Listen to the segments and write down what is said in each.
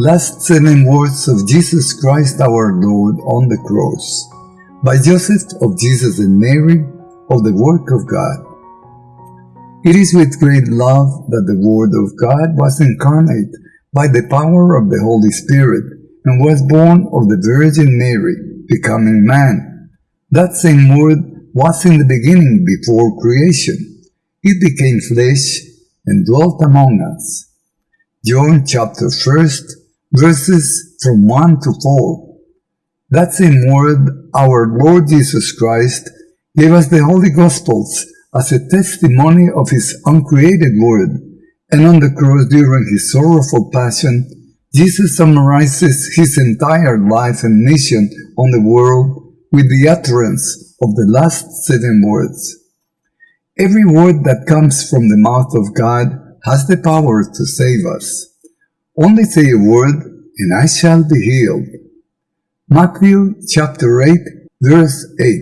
Last seven words of Jesus Christ our Lord on the cross by Joseph of Jesus and Mary of the work of God. It is with great love that the Word of God was incarnate by the power of the Holy Spirit and was born of the Virgin Mary, becoming man. That same Word was in the beginning before creation. It became flesh and dwelt among us. John chapter 1st, verses from 1 to 4. That same word, our Lord Jesus Christ, gave us the Holy Gospels as a testimony of his uncreated word, and on the cross during his sorrowful passion, Jesus summarizes his entire life and mission on the world with the utterance of the last seven words. Every word that comes from the mouth of God has the power to save us. Only say a word, and I shall be healed. Matthew chapter 8, verse 8.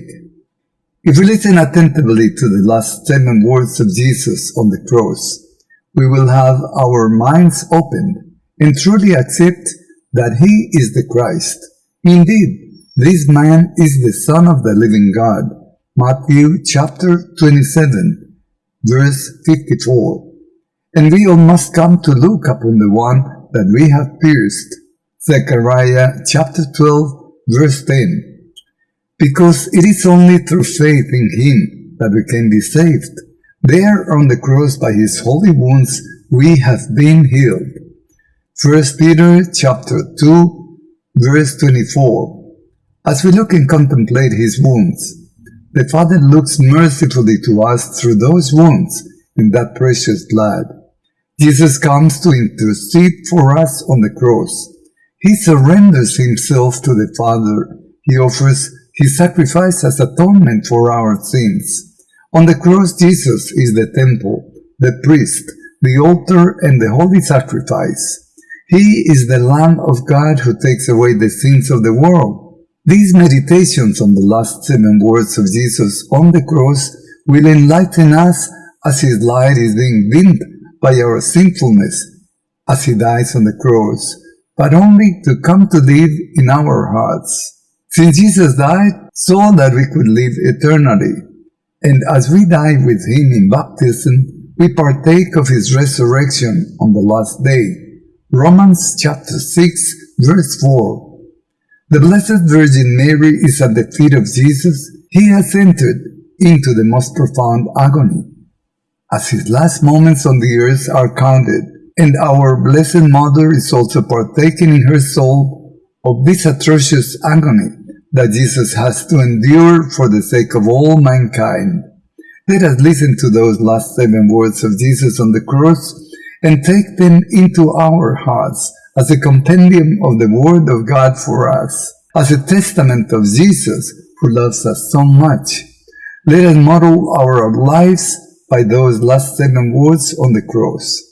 If we listen attentively to the last seven words of Jesus on the cross, we will have our minds opened and truly accept that He is the Christ. Indeed, this man is the Son of the living God. Matthew chapter 27, verse 54. And we all must come to look upon the one that we have pierced. Zechariah chapter 12, verse 10. Because it is only through faith in Him that we can be saved. There on the cross by His holy wounds we have been healed. 1 Peter chapter 2, verse 24. As we look and contemplate His wounds, the Father looks mercifully to us through those wounds in that precious blood. Jesus comes to intercede for us on the cross. He surrenders himself to the Father. He offers his sacrifice as atonement for our sins. On the cross, Jesus is the temple, the priest, the altar, and the holy sacrifice. He is the Lamb of God who takes away the sins of the world. These meditations on the last seven words of Jesus on the cross will enlighten us as his light is being dimmed by our sinfulness as he dies on the cross, but only to come to live in our hearts. Since Jesus died so that we could live eternally, and as we die with him in baptism, we partake of his resurrection on the last day. Romans chapter 6 verse 4 The Blessed Virgin Mary is at the feet of Jesus. He has entered into the most profound agony as his last moments on the earth are counted, and our Blessed Mother is also partaking in her soul of this atrocious agony that Jesus has to endure for the sake of all mankind. Let us listen to those last seven words of Jesus on the cross and take them into our hearts as a compendium of the Word of God for us, as a testament of Jesus who loves us so much. Let us model our lives by those last seven words on the cross.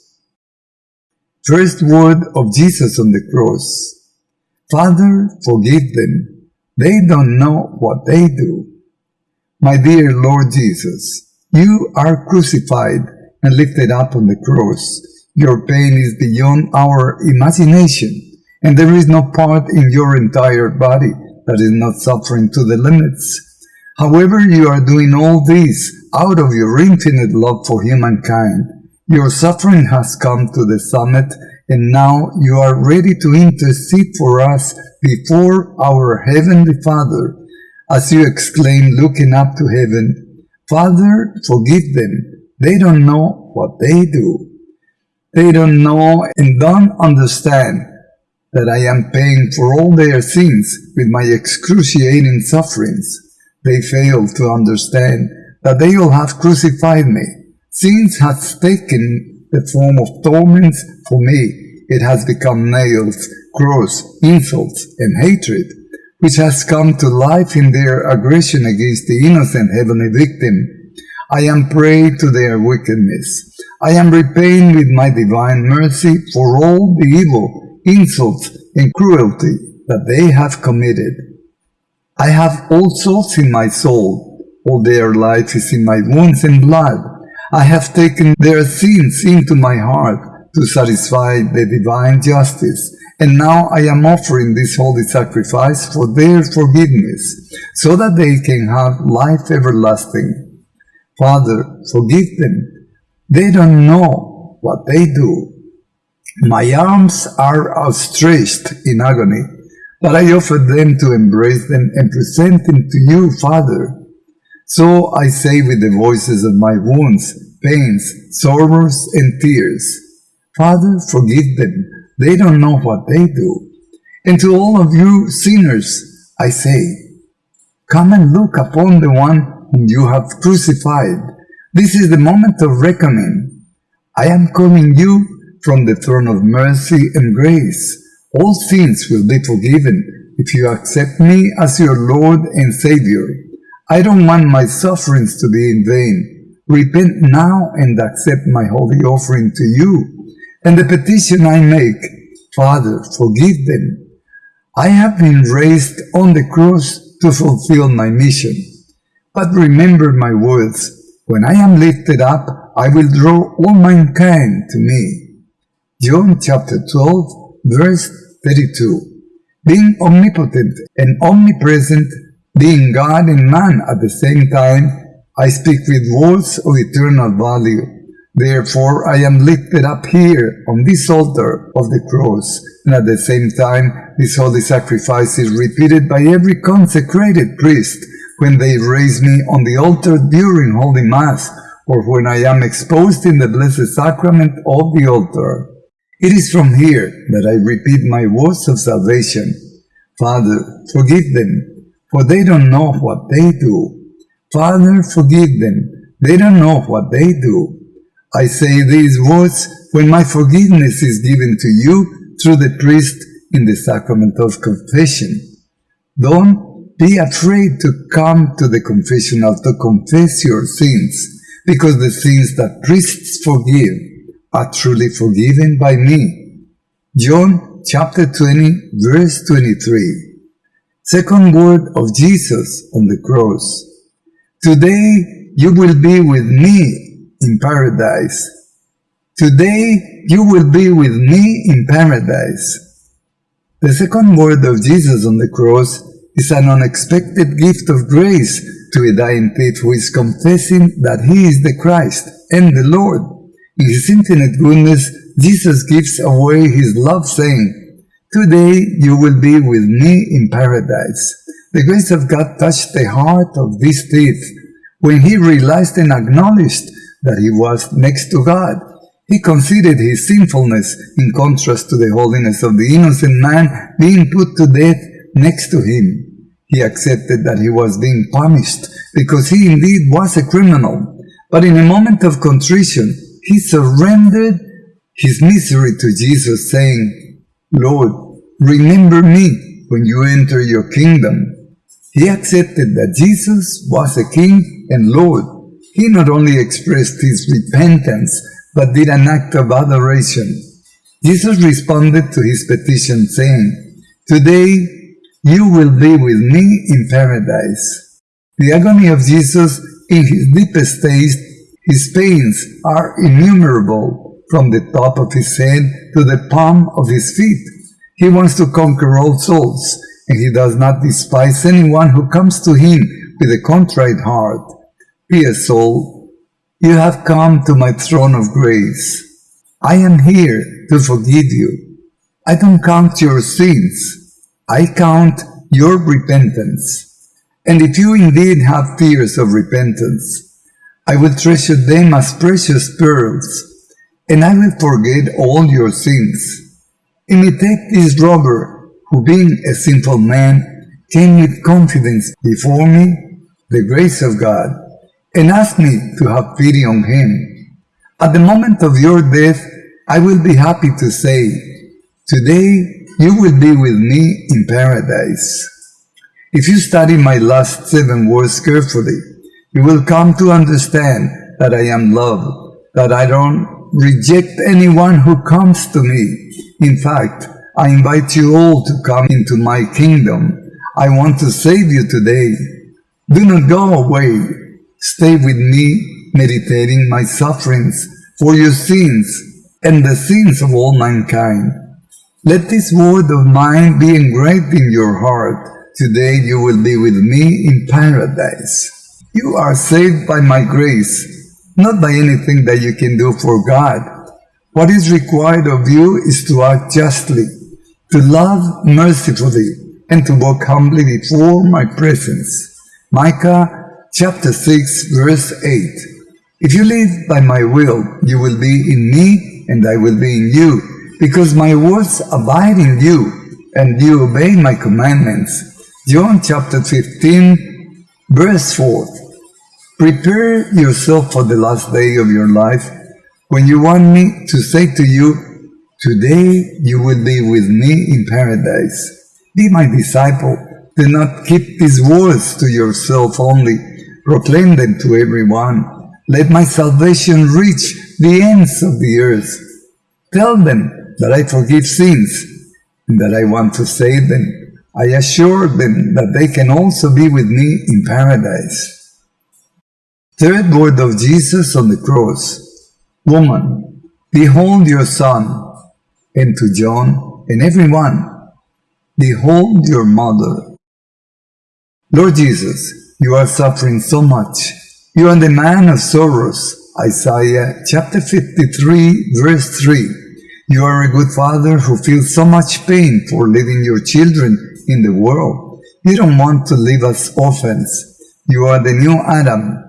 First word of Jesus on the cross. Father, forgive them. They don't know what they do. My dear Lord Jesus, you are crucified and lifted up on the cross. Your pain is beyond our imagination, and there is no part in your entire body that is not suffering to the limits. However, you are doing all this out of your infinite love for humankind. Your suffering has come to the summit, and now you are ready to intercede for us before our Heavenly Father, as you exclaim, looking up to heaven, Father, forgive them. They don't know what they do. They don't know and don't understand that I am paying for all their sins with my excruciating sufferings. They fail to understand that they will have crucified me. Sins has taken the form of torments for me. It has become nails, cross, insults, and hatred, which has come to life in their aggression against the innocent heavenly victim. I am prey to their wickedness. I am repaying with my divine mercy for all the evil, insults, and cruelty that they have committed. I have all souls in my soul. All their life is in my wounds and blood. I have taken their sins into my heart to satisfy the divine justice And now I am offering this holy sacrifice for their forgiveness, so that they can have life everlasting. Father, forgive them. They don't know what they do. My arms are outstretched in agony, but I offer them to embrace them and present them to you, Father. So I say with the voices of my wounds, pains, sorrows, and tears, Father, forgive them they don't know what they do. And to all of you sinners, I say, come and look upon the one whom you have crucified. This is the moment of reckoning. I am calling you from the throne of mercy and grace. All sins will be forgiven if you accept me as your Lord and Savior. I don't want my sufferings to be in vain. Repent now and accept my holy offering to you and the petition I make, Father, forgive them. I have been raised on the cross to fulfill my mission. But remember my words, when I am lifted up, I will draw all mankind to me. John chapter 12, verse 32. Being omnipotent and omnipresent, being God and man at the same time, I speak with words of eternal value Therefore, I am lifted up here on this altar of the cross, and at the same time, this holy sacrifice is repeated by every consecrated priest when they raise me on the altar during Holy Mass, or when I am exposed in the Blessed Sacrament of the altar. It is from here that I repeat my words of salvation. Father, forgive them, for they don't know what they do. Father, forgive them, they don't know what they do. I say these words when my forgiveness is given to you through the priest in the sacrament of confession. Don't be afraid to come to the confessional to confess your sins, because the sins that priests forgive are truly forgiven by me. John chapter 20 verse 23. Second word of Jesus on the cross. Today you will be with me in paradise. Today you will be with me in paradise. The second word of Jesus on the cross is an unexpected gift of grace to a dying thief who is confessing that he is the Christ and the Lord. In his infinite goodness, Jesus gives away his love saying, Today you will be with me in paradise. The grace of God touched the heart of this thief when he realized and acknowledged that he was next to God. He considered his sinfulness in contrast to the holiness of the innocent man being put to death next to him. He accepted that he was being punished because he indeed was a criminal. But in a moment of contrition, he surrendered his misery to Jesus, saying, Lord, remember me when you enter your kingdom. He accepted that Jesus was a king and Lord he not only expressed his repentance, but did an act of adoration. Jesus responded to his petition, saying, Today you will be with me in paradise. The agony of Jesus in his deepest state, his pains are innumerable from the top of his head to the palm of his feet. He wants to conquer all souls, and he does not despise anyone who comes to him with a contrite heart. Dear soul, you have come to my throne of grace. I am here to forgive you. I don't count your sins. I count your repentance. And if you indeed have tears of repentance, I will treasure them as precious pearls, and I will forget all your sins. Imitate this robber, who being a sinful man, came with confidence before me, the grace of God and asked me to have pity on him. At the moment of your death, I will be happy to say, Today you will be with me in paradise. If you study my last seven words carefully, you will come to understand that I am love, that I don't reject anyone who comes to me. In fact, I invite you all to come into my kingdom. I want to save you today. Do not go away Stay with me, meditating my sufferings for your sins and the sins of all mankind. Let this word of mine be engraved in your heart. Today you will be with me in paradise. You are saved by my grace, not by anything that you can do for God. What is required of you is to act justly, to love mercifully, and to walk humbly before my presence. Micah chapter 6 verse 8. If you live by my will, you will be in me and I will be in you, because my words abide in you, and you obey my commandments. John chapter 15 verse 4. Prepare yourself for the last day of your life when you want me to say to you, Today you will be with me in paradise. Be my disciple. Do not keep these words to yourself only. Proclaim them to everyone. Let my salvation reach the ends of the earth. Tell them that I forgive sins and that I want to save them. I assure them that they can also be with me in paradise. Third word of Jesus on the cross. Woman, behold your son. And to John and everyone, behold your mother. Lord Jesus, you are suffering so much. You are the man of sorrows. Isaiah chapter 53 verse 3. You are a good father who feels so much pain for leaving your children in the world. You don't want to leave us orphans. You are the new Adam.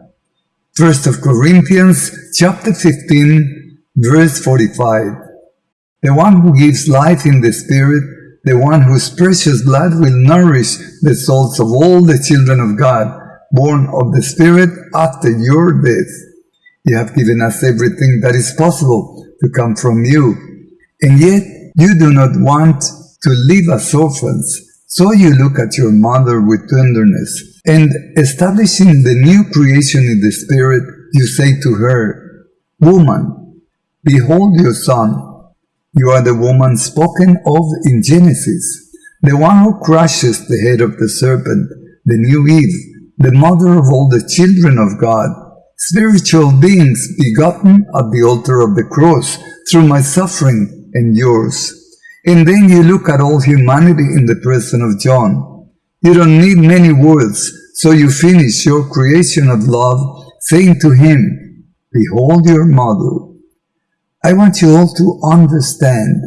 First of Corinthians chapter 15 verse 45. The one who gives life in the Spirit, the one whose precious blood will nourish the souls of all the children of God, born of the Spirit after your death. You have given us everything that is possible to come from you. And yet you do not want to leave us orphans. So you look at your mother with tenderness. And establishing the new creation in the Spirit, you say to her, Woman, behold your son. You are the woman spoken of in Genesis, the one who crushes the head of the serpent, the new Eve, the mother of all the children of God spiritual beings begotten at the altar of the cross through my suffering and yours. And then you look at all humanity in the person of John. You don't need many words, so you finish your creation of love saying to him, Behold your mother. I want you all to understand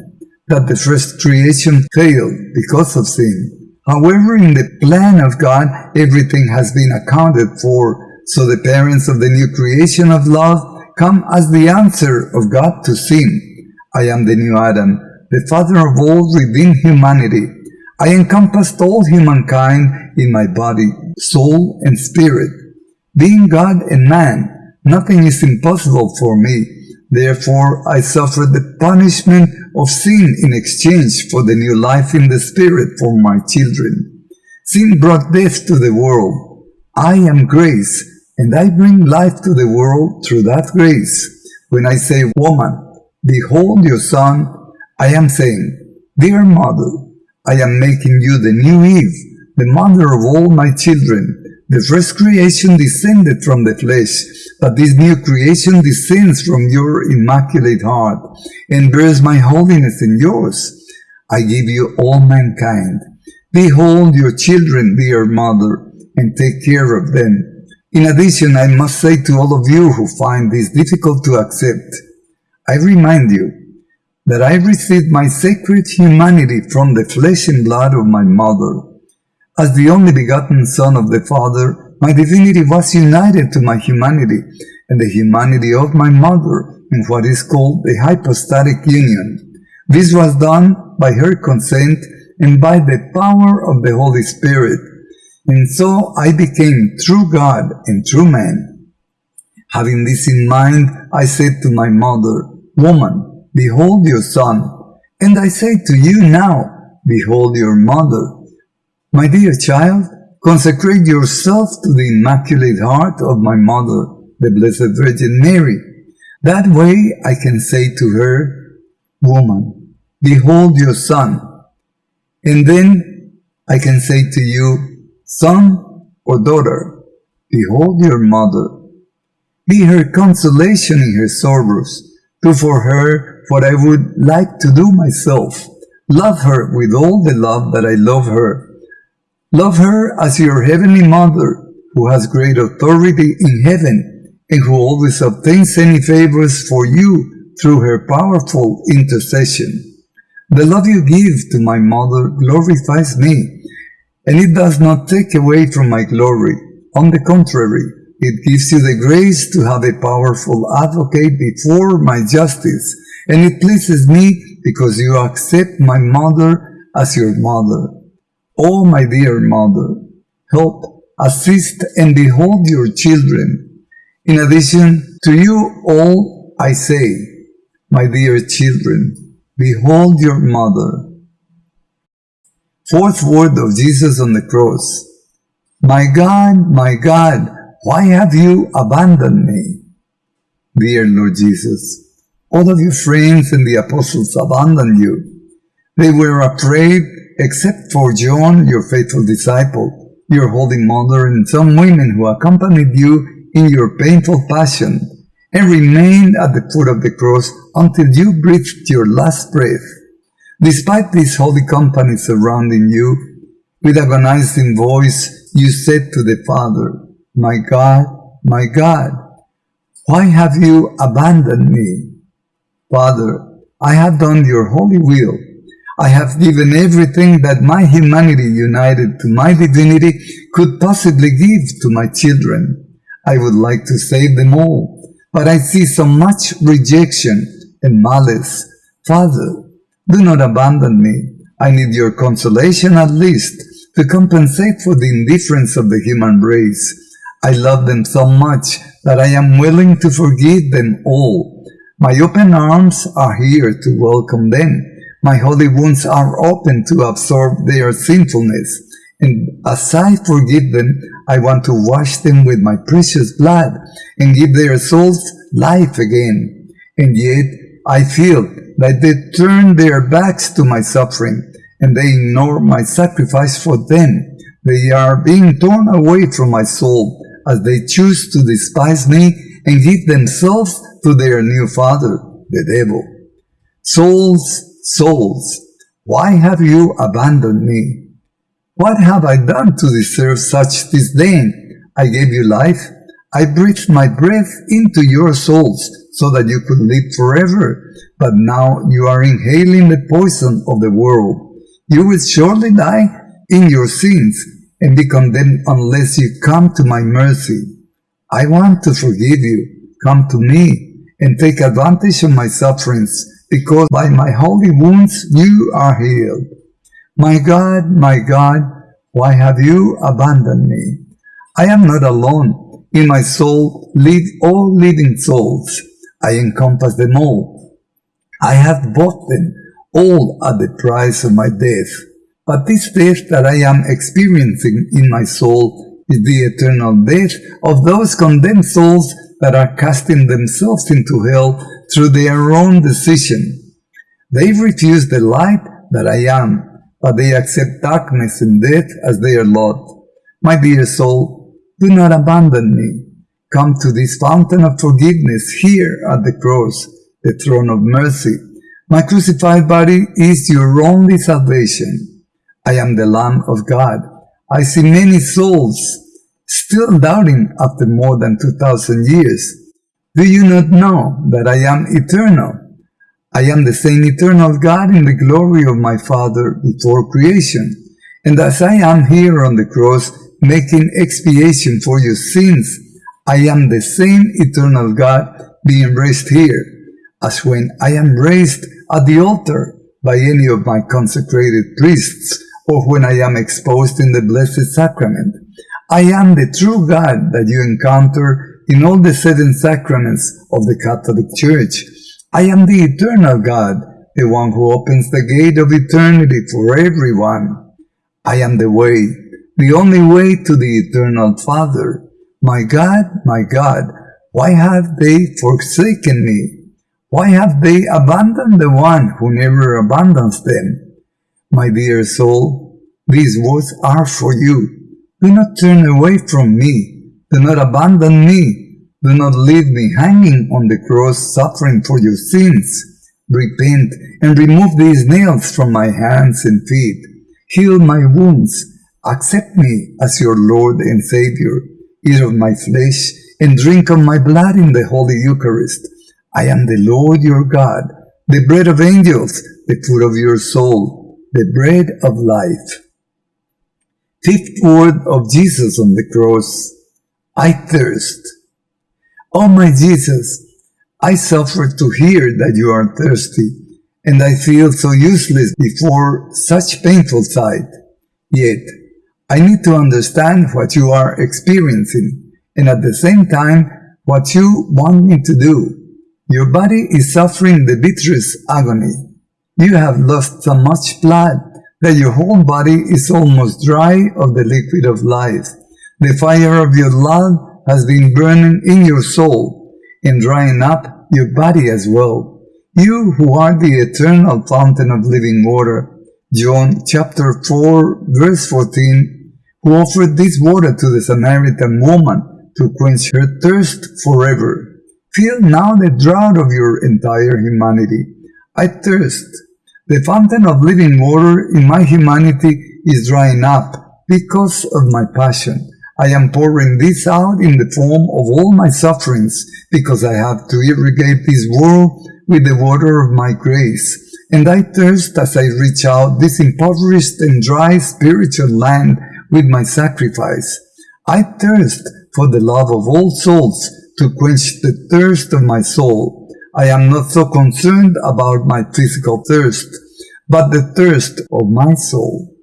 that the first creation failed because of sin. However, in the plan of God, everything has been accounted for so the parents of the new creation of love come as the answer of God to sin. I am the new Adam, the father of all redeemed humanity. I encompassed all humankind in my body, soul, and spirit. Being God and man, nothing is impossible for me. Therefore, I suffer the punishment of sin in exchange for the new life in the spirit for my children. Sin brought death to the world. I am grace, and I bring life to the world through that grace. When I say, Woman, behold your son, I am saying, Dear mother, I am making you the new Eve, the mother of all my children. The first creation descended from the flesh, but this new creation descends from your immaculate heart and bears my holiness in yours. I give you all mankind. Behold your children, dear mother, and take care of them. In addition, I must say to all of you who find this difficult to accept, I remind you that I received my sacred humanity from the flesh and blood of my mother. As the only begotten Son of the Father, my divinity was united to my humanity and the humanity of my mother in what is called the hypostatic union. This was done by her consent and by the power of the Holy Spirit, and so I became true God and true man. Having this in mind, I said to my mother, Woman, behold your son. And I say to you now, behold your mother. My dear child, consecrate yourself to the immaculate heart of my mother, the Blessed Virgin Mary. That way I can say to her, Woman, behold your son. And then I can say to you, Son or daughter, behold your mother. Be her consolation in her sorrows. Do for her what I would like to do myself. Love her with all the love that I love her. Love her as your heavenly mother, who has great authority in heaven and who always obtains any favors for you through her powerful intercession. The love you give to my mother glorifies me, and it does not take away from my glory. On the contrary, it gives you the grace to have a powerful advocate before my justice, and it pleases me because you accept my mother as your mother. Oh, my dear mother, help, assist, and behold your children. In addition to you all, I say, my dear children, behold your mother. Fourth word of Jesus on the cross. My God, my God, why have you abandoned me? Dear Lord Jesus, all of your friends and the apostles abandoned you. They were afraid except for John, your faithful disciple, your holy mother, and some women who accompanied you in your painful passion and remained at the foot of the cross until you breathed your last breath. Despite this holy company surrounding you, with agonizing voice you said to the Father, My God, my God, why have you abandoned me? Father, I have done your holy will I have given everything that my humanity united to my divinity could possibly give to my children. I would like to save them all, but I see so much rejection and malice. Father, do not abandon me. I need your consolation at least to compensate for the indifference of the human race. I love them so much that I am willing to forgive them all. My open arms are here to welcome them my holy wounds are open to absorb their sinfulness, and as I forgive them, I want to wash them with my precious blood and give their souls life again. And yet, I feel that they turn their backs to my suffering and they ignore my sacrifice for them. They are being torn away from my soul as they choose to despise me and give themselves to their new father, the devil. Souls souls, why have you abandoned me? What have I done to deserve such disdain? I gave you life. I breathed my breath into your souls so that you could live forever. But now you are inhaling the poison of the world. You will surely die in your sins and be condemned unless you come to my mercy. I want to forgive you. Come to me and take advantage of my sufferings because by my holy wounds you are healed. My God, my God, why have you abandoned me? I am not alone. In my soul live all living souls. I encompass them all. I have bought them all at the price of my death. But this death that I am experiencing in my soul is the eternal death of those condemned souls that are casting themselves into hell through their own decision. They refuse the light that I am, but they accept darkness and death as their lot. My dear soul, do not abandon me. Come to this fountain of forgiveness here at the cross, the throne of mercy. My crucified body is your only salvation. I am the Lamb of God. I see many souls still doubting after more than 2,000 years. Do you not know that I am eternal? I am the same eternal God in the glory of my Father before creation. And as I am here on the cross making expiation for your sins, I am the same eternal God being raised here, as when I am raised at the altar by any of my consecrated priests, or when I am exposed in the Blessed Sacrament. I am the true God that you encounter in all the seven sacraments of the Catholic Church. I am the eternal God, the one who opens the gate of eternity for everyone. I am the way, the only way to the eternal Father. My God, my God, why have they forsaken me? Why have they abandoned the one who never abandons them? My dear soul, these words are for you. Do not turn away from me do not abandon me. Do not leave me hanging on the cross suffering for your sins. repent and remove these nails from my hands and feet. Heal my wounds. Accept me as your Lord and Savior. Eat of my flesh and drink of my blood in the Holy Eucharist. I am the Lord your God, the bread of angels, the food of your soul, the bread of life. Fifth word of Jesus on the cross. I thirst. Oh my Jesus, I suffer to hear that you are thirsty, and I feel so useless before such painful sight. Yet, I need to understand what you are experiencing, and at the same time, what you want me to do. Your body is suffering the bitterest agony. You have lost so much blood that your whole body is almost dry of the liquid of life. The fire of your love has been burning in your soul and drying up your body as well. You who are the eternal fountain of living water. John chapter 4 verse 14, who offered this water to the Samaritan woman to quench her thirst forever. Feel now the drought of your entire humanity. I thirst. The fountain of living water in my humanity is drying up because of my passion. I am pouring this out in the form of all my sufferings because I have to irrigate this world with the water of my grace. And I thirst as I reach out this impoverished and dry spiritual land with my sacrifice. I thirst for the love of all souls to quench the thirst of my soul I am not so concerned about my physical thirst, but the thirst of my soul.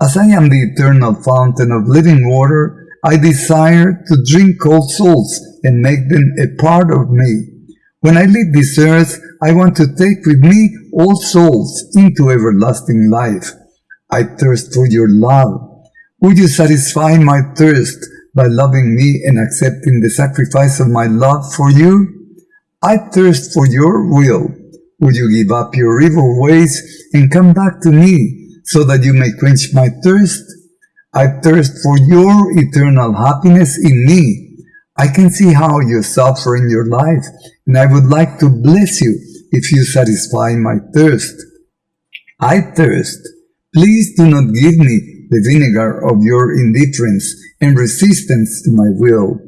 As I am the eternal fountain of living water, I desire to drink all souls and make them a part of me. When I leave this earth, I want to take with me all souls into everlasting life. I thirst for your love. Would you satisfy my thirst by loving me and accepting the sacrifice of my love for you? I thirst for your will. Would you give up your evil ways and come back to me so that you may quench my thirst? I thirst for your eternal happiness in me. I can see how you suffer in your life, and I would like to bless you if you satisfy my thirst. I thirst. Please do not give me the vinegar of your indifference and resistance to my will.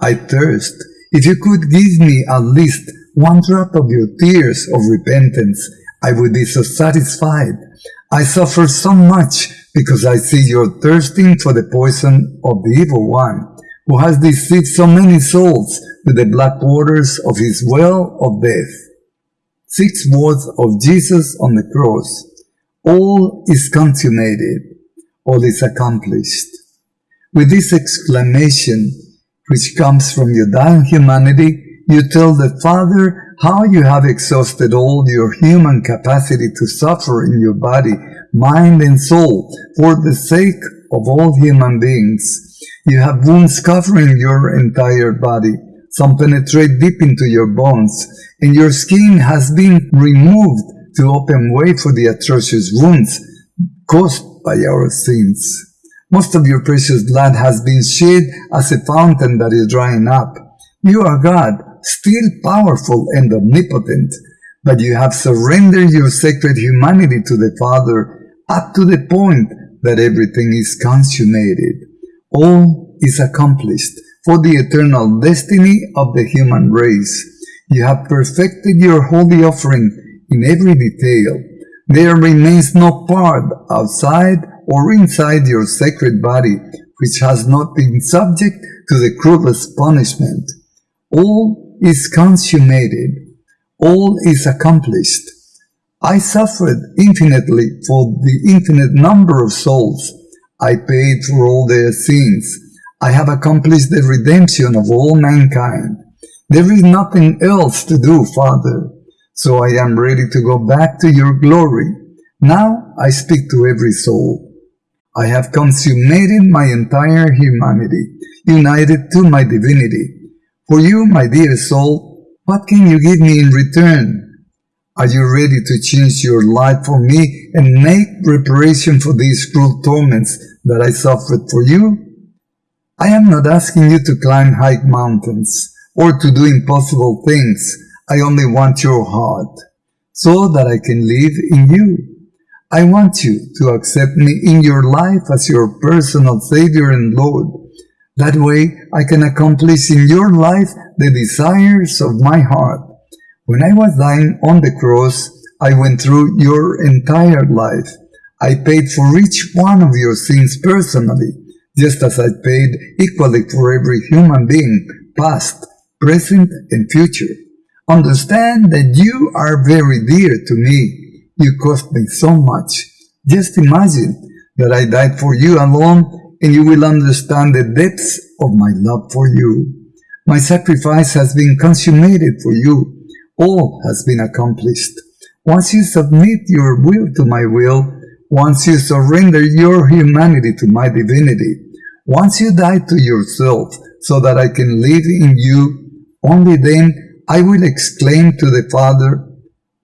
I thirst. If you could give me at least one drop of your tears of repentance, I would be so satisfied. I suffer so much because I see you're thirsting for the poison of the evil one, who has deceived so many souls with the black waters of his well of death. Six words of Jesus on the cross. All is consummated. All is accomplished. With this exclamation, which comes from your dying humanity, you tell the Father how you have exhausted all your human capacity to suffer in your body, mind, and soul for the sake of all human beings. You have wounds covering your entire body. Some penetrate deep into your bones, and your skin has been removed to open way for the atrocious wounds caused by our sins. Most of your precious blood has been shed as a fountain that is drying up. You are God, still powerful and omnipotent, but you have surrendered your sacred humanity to the Father up to the point that everything is consummated. All is accomplished for the eternal destiny of the human race. You have perfected your holy offering in every detail. There remains no part outside or inside your sacred body which has not been subject to the cruelest punishment. All is consummated. All is accomplished. I suffered infinitely for the infinite number of souls. I paid for all their sins. I have accomplished the redemption of all mankind. There is nothing else to do, Father. So I am ready to go back to your glory. Now I speak to every soul. I have consummated my entire humanity, united to my divinity. For you, my dear soul, what can you give me in return? Are you ready to change your life for me and make reparation for these cruel torments that I suffered for you? I am not asking you to climb high mountains or to do impossible things. I only want your heart. so that I can live in you. I want you to accept me in your life as your personal Savior and Lord. That way I can accomplish in your life the desires of my heart. When I was dying on the cross, I went through your entire life. I paid for each one of your sins personally, just as I paid equally for every human being, past, present, and future. Understand that you are very dear to me. You cost me so much. Just imagine that I died for you alone and you will understand the depths of my love for you. My sacrifice has been consummated for you. All has been accomplished. Once you submit your will to my will, once you surrender your humanity to my divinity, once you die to yourself so that I can live in you, only then I will exclaim to the Father,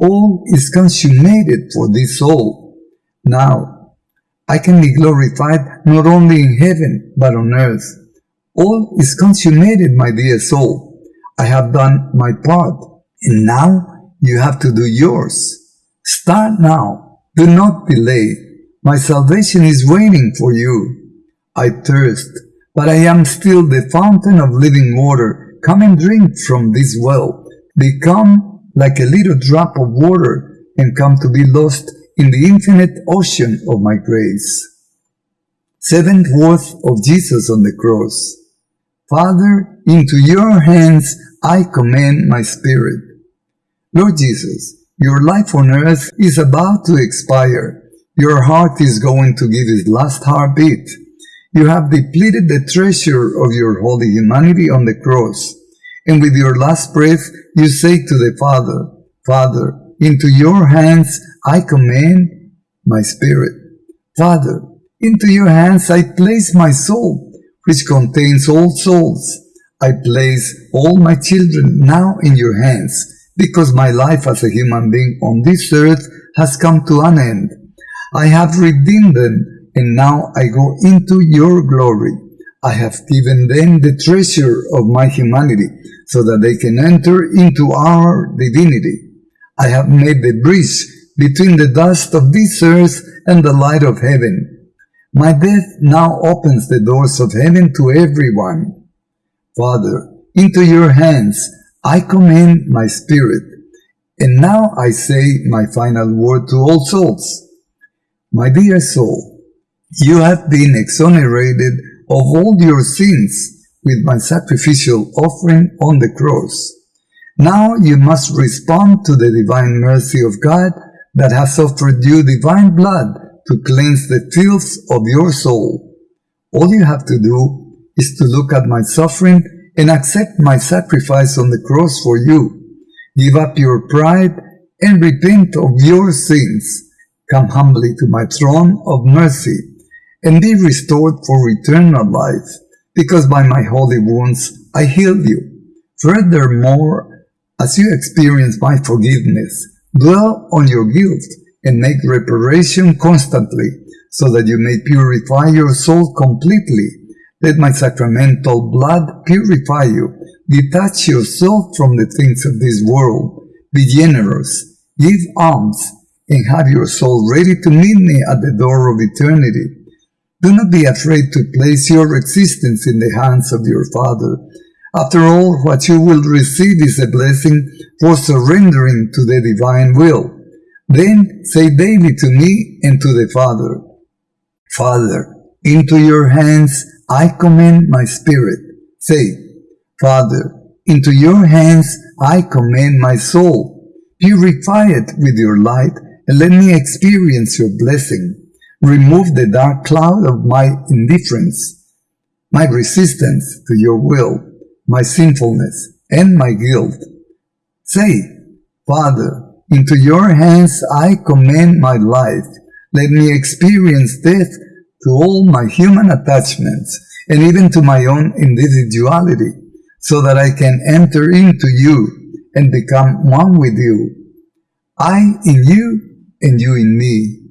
All is consummated for this soul. Now, I can be glorified not only in heaven but on earth. All is consummated, my dear soul. I have done my part, and now you have to do yours. Start now. Do not delay. My salvation is waiting for you. I thirst, but I am still the fountain of living water. Come and drink from this well. Become like a little drop of water and come to be lost in the infinite ocean of my grace. Seventh worth of Jesus on the cross. Father, into your hands I commend my spirit. Lord Jesus, your life on earth is about to expire. Your heart is going to give its last heartbeat. You have depleted the treasure of your holy humanity on the cross. And with your last breath, you say to the Father, Father, into your hands I commend my spirit. Father, into your hands I place my soul which contains all souls. I place all my children now in your hands, because my life as a human being on this earth has come to an end. I have redeemed them, and now I go into your glory. I have given them the treasure of my humanity, so that they can enter into our divinity. I have made the bridge between the dust of this earth and the light of heaven. My death now opens the doors of heaven to everyone. Father, into your hands I commend my spirit, and now I say my final word to all souls. My dear soul, you have been exonerated of all your sins with my sacrificial offering on the cross. Now you must respond to the divine mercy of God that has offered you divine blood to cleanse the filth of your soul. All you have to do is to look at my suffering and accept my sacrifice on the cross for you. Give up your pride and repent of your sins. Come humbly to my throne of mercy and be restored for eternal life, because by my holy wounds I healed you. Furthermore, as you experience my forgiveness, dwell on your guilt and make reparation constantly, so that you may purify your soul completely. Let my sacramental blood purify you. Detach yourself from the things of this world. Be generous. Give alms and have your soul ready to meet me at the door of eternity. Do not be afraid to place your existence in the hands of your Father. After all, what you will receive is a blessing for surrendering to the divine will. Then say daily to me and to the Father, Father, into your hands I commend my spirit. Say, Father, into your hands I commend my soul. Purify it with your light and let me experience your blessing. Remove the dark cloud of my indifference, my resistance to your will, my sinfulness, and my guilt. Say, Father, into your hands I commend my life. Let me experience death to all my human attachments and even to my own individuality, so that I can enter into you and become one with you. I in you and you in me.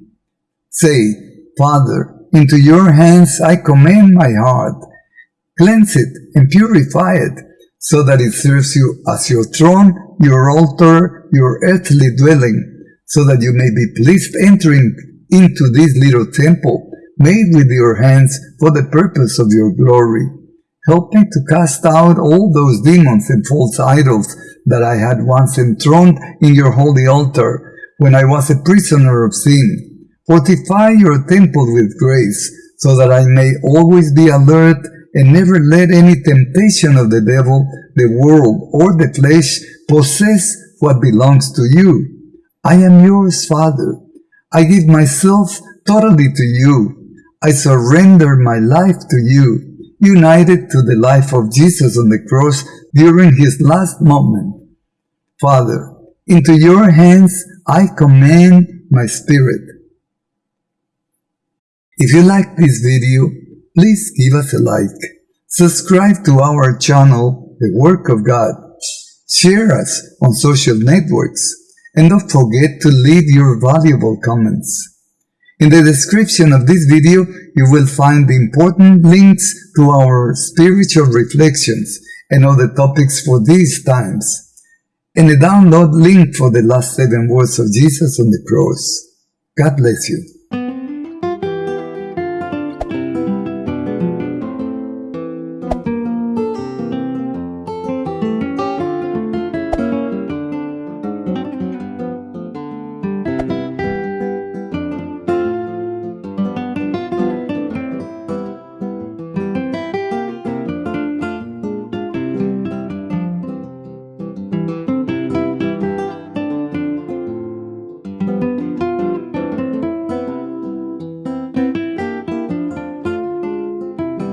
Say, Father, into your hands I commend my heart. Cleanse it and purify it, so that it serves you as your throne, your altar, your earthly dwelling, so that you may be pleased entering into this little temple made with your hands for the purpose of your glory. Help me to cast out all those demons and false idols that I had once enthroned in your holy altar when I was a prisoner of sin. Fortify your temple with grace, so that I may always be alert and never let any temptation of the devil, the world, or the flesh possess what belongs to you. I am yours, Father. I give myself totally to you. I surrender my life to you, united to the life of Jesus on the cross during his last moment. Father, into your hands I commend my spirit. If you like this video, please give us a like, subscribe to our channel, The Work of God, share us on social networks, and don't forget to leave your valuable comments. In the description of this video, you will find the important links to our spiritual reflections and other topics for these times, and a download link for the last seven words of Jesus on the cross. God bless you.